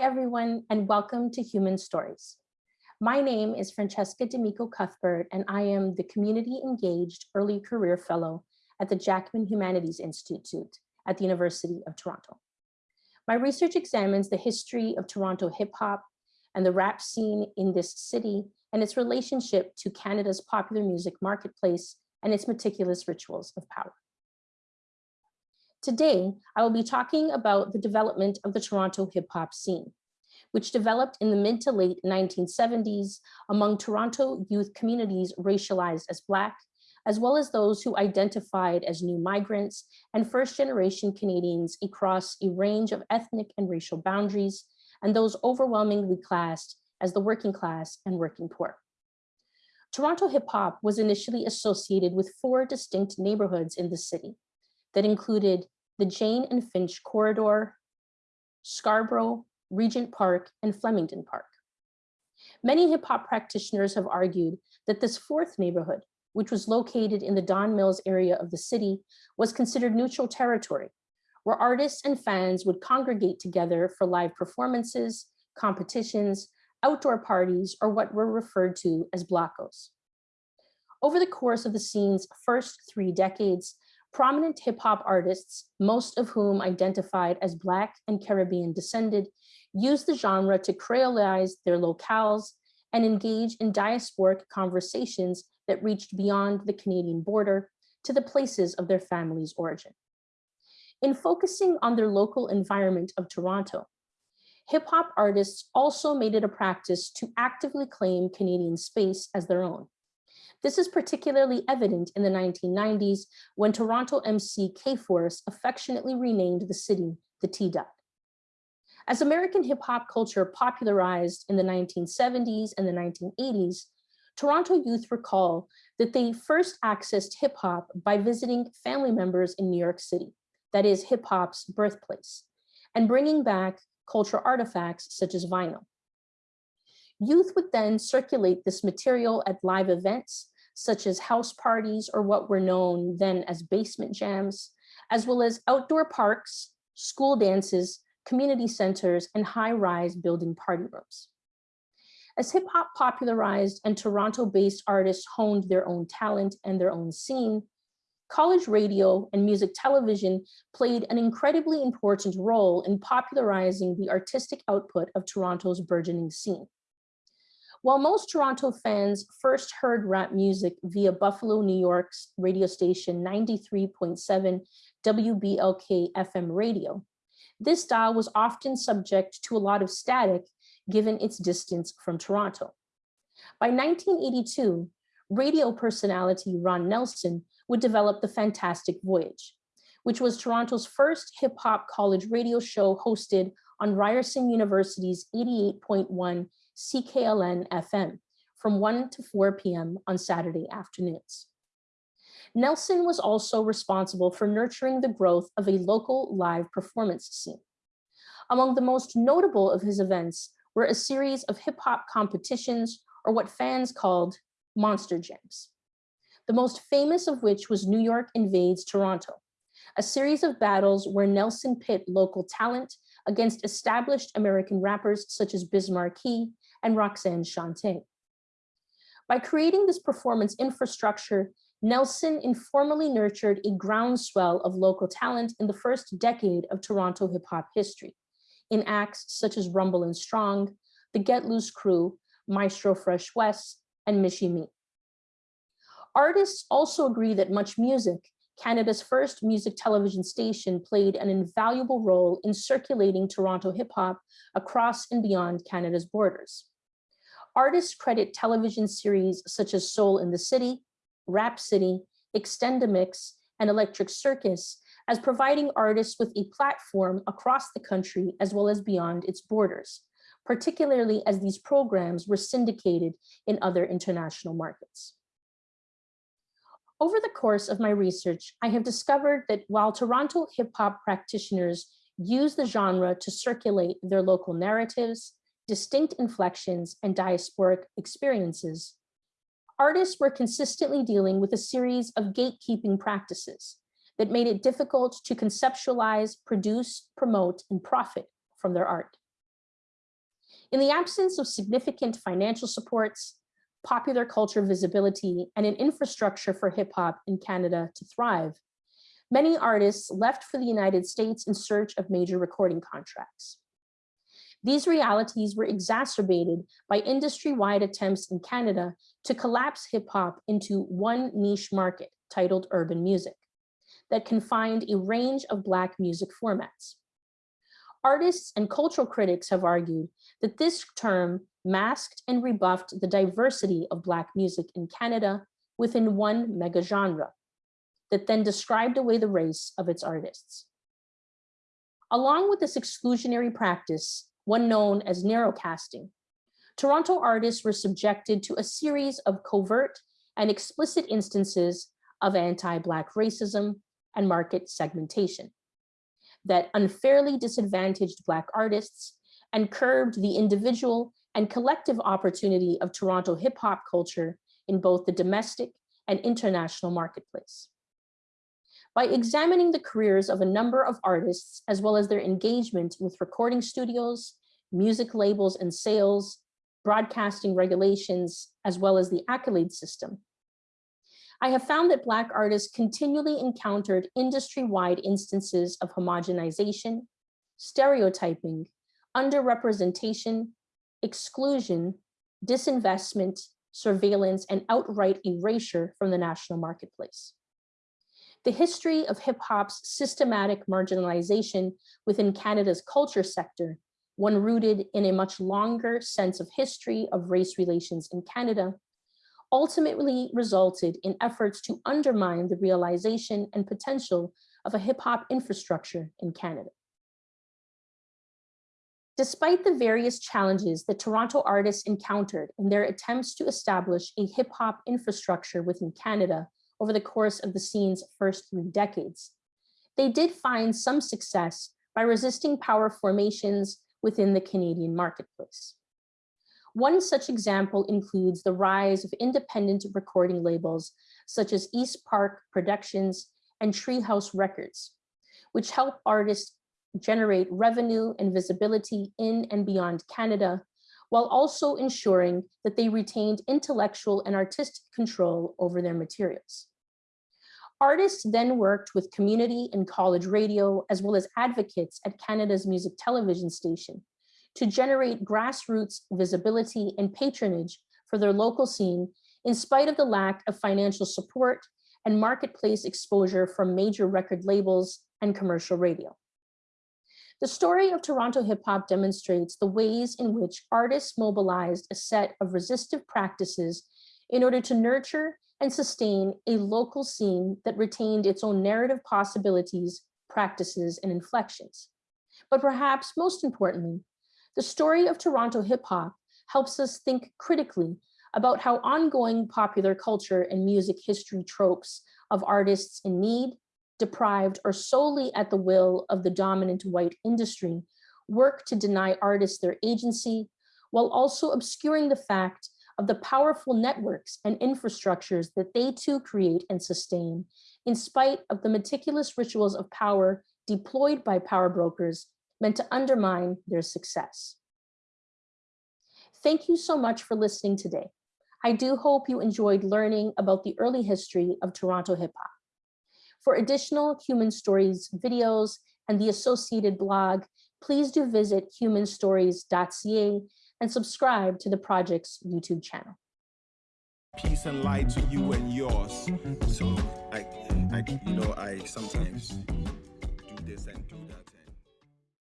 everyone, and welcome to Human Stories. My name is Francesca D'Amico Cuthbert, and I am the Community Engaged Early Career Fellow at the Jackman Humanities Institute at the University of Toronto. My research examines the history of Toronto hip hop and the rap scene in this city and its relationship to Canada's popular music marketplace and its meticulous rituals of power. Today, I will be talking about the development of the Toronto hip hop scene, which developed in the mid to late 1970s among Toronto youth communities racialized as Black, as well as those who identified as new migrants and first generation Canadians across a range of ethnic and racial boundaries, and those overwhelmingly classed as the working class and working poor. Toronto hip hop was initially associated with four distinct neighborhoods in the city, that included the Jane and Finch Corridor, Scarborough, Regent Park, and Flemington Park. Many hip hop practitioners have argued that this fourth neighborhood, which was located in the Don Mills area of the city, was considered neutral territory, where artists and fans would congregate together for live performances, competitions, outdoor parties, or what were referred to as blockos. Over the course of the scene's first three decades, prominent hip hop artists, most of whom identified as Black and Caribbean descended, used the genre to creolize their locales and engage in diasporic conversations that reached beyond the Canadian border to the places of their family's origin. In focusing on their local environment of Toronto, hip hop artists also made it a practice to actively claim Canadian space as their own. This is particularly evident in the 1990s when Toronto MC K-Force affectionately renamed the city the T-Dot. As American hip hop culture popularized in the 1970s and the 1980s, Toronto youth recall that they first accessed hip hop by visiting family members in New York City, that is hip hop's birthplace, and bringing back cultural artifacts such as vinyl. Youth would then circulate this material at live events, such as house parties or what were known then as basement jams, as well as outdoor parks, school dances, community centers, and high-rise building party rooms. As hip hop popularized and Toronto-based artists honed their own talent and their own scene, college radio and music television played an incredibly important role in popularizing the artistic output of Toronto's burgeoning scene. While most Toronto fans first heard rap music via Buffalo, New York's radio station 93.7 WBLK FM radio, this dial was often subject to a lot of static given its distance from Toronto. By 1982, radio personality Ron Nelson would develop The Fantastic Voyage, which was Toronto's first hip hop college radio show hosted on Ryerson University's 88.1 CKLN FM from 1 to 4 p.m. on Saturday afternoons. Nelson was also responsible for nurturing the growth of a local live performance scene. Among the most notable of his events were a series of hip hop competitions or what fans called monster jams. The most famous of which was New York Invades Toronto, a series of battles where Nelson pit local talent against established American rappers such as Biz Markie and Roxanne Shante. By creating this performance infrastructure, Nelson informally nurtured a groundswell of local talent in the first decade of Toronto hip hop history in acts such as Rumble and Strong, the Get Loose Crew, Maestro Fresh Wes, and Michie Mee. Artists also agree that Much Music, Canada's first music television station, played an invaluable role in circulating Toronto hip hop across and beyond Canada's borders. Artists credit television series such as Soul in the City, Rap City, Extendamix, and Electric Circus as providing artists with a platform across the country as well as beyond its borders, particularly as these programs were syndicated in other international markets. Over the course of my research, I have discovered that while Toronto hip hop practitioners use the genre to circulate their local narratives, distinct inflections, and diasporic experiences, artists were consistently dealing with a series of gatekeeping practices that made it difficult to conceptualize, produce, promote, and profit from their art. In the absence of significant financial supports, popular culture visibility, and an infrastructure for hip hop in Canada to thrive, many artists left for the United States in search of major recording contracts. These realities were exacerbated by industry-wide attempts in Canada to collapse hip hop into one niche market titled urban music that confined a range of Black music formats. Artists and cultural critics have argued that this term masked and rebuffed the diversity of Black music in Canada within one mega genre that then described away the race of its artists. Along with this exclusionary practice, one known as narrowcasting, Toronto artists were subjected to a series of covert and explicit instances of anti-Black racism and market segmentation that unfairly disadvantaged Black artists and curbed the individual and collective opportunity of Toronto hip hop culture in both the domestic and international marketplace. By examining the careers of a number of artists, as well as their engagement with recording studios, music labels and sales, broadcasting regulations, as well as the accolade system, I have found that Black artists continually encountered industry-wide instances of homogenization, stereotyping, underrepresentation, exclusion, disinvestment, surveillance, and outright erasure from the national marketplace. The history of hip hop's systematic marginalization within Canada's culture sector, one rooted in a much longer sense of history of race relations in Canada, ultimately resulted in efforts to undermine the realization and potential of a hip hop infrastructure in Canada. Despite the various challenges that Toronto artists encountered in their attempts to establish a hip hop infrastructure within Canada over the course of the scene's first three decades, they did find some success by resisting power formations within the Canadian marketplace. One such example includes the rise of independent recording labels such as East Park Productions and Treehouse Records, which help artists generate revenue and visibility in and beyond Canada, while also ensuring that they retained intellectual and artistic control over their materials. Artists then worked with community and college radio, as well as advocates at Canada's music television station to generate grassroots visibility and patronage for their local scene in spite of the lack of financial support and marketplace exposure from major record labels and commercial radio. The story of Toronto hip hop demonstrates the ways in which artists mobilized a set of resistive practices in order to nurture and sustain a local scene that retained its own narrative possibilities, practices, and inflections. But perhaps most importantly, the story of Toronto hip hop helps us think critically about how ongoing popular culture and music history tropes of artists in need, deprived, or solely at the will of the dominant white industry work to deny artists their agency, while also obscuring the fact of the powerful networks and infrastructures that they too create and sustain, in spite of the meticulous rituals of power deployed by power brokers meant to undermine their success. Thank you so much for listening today. I do hope you enjoyed learning about the early history of Toronto hip hop. For additional Human Stories videos and the associated blog, please do visit humanstories.ca and subscribe to the project's YouTube channel. Peace and light to you and yours. So I, I you know, I sometimes do this and do that.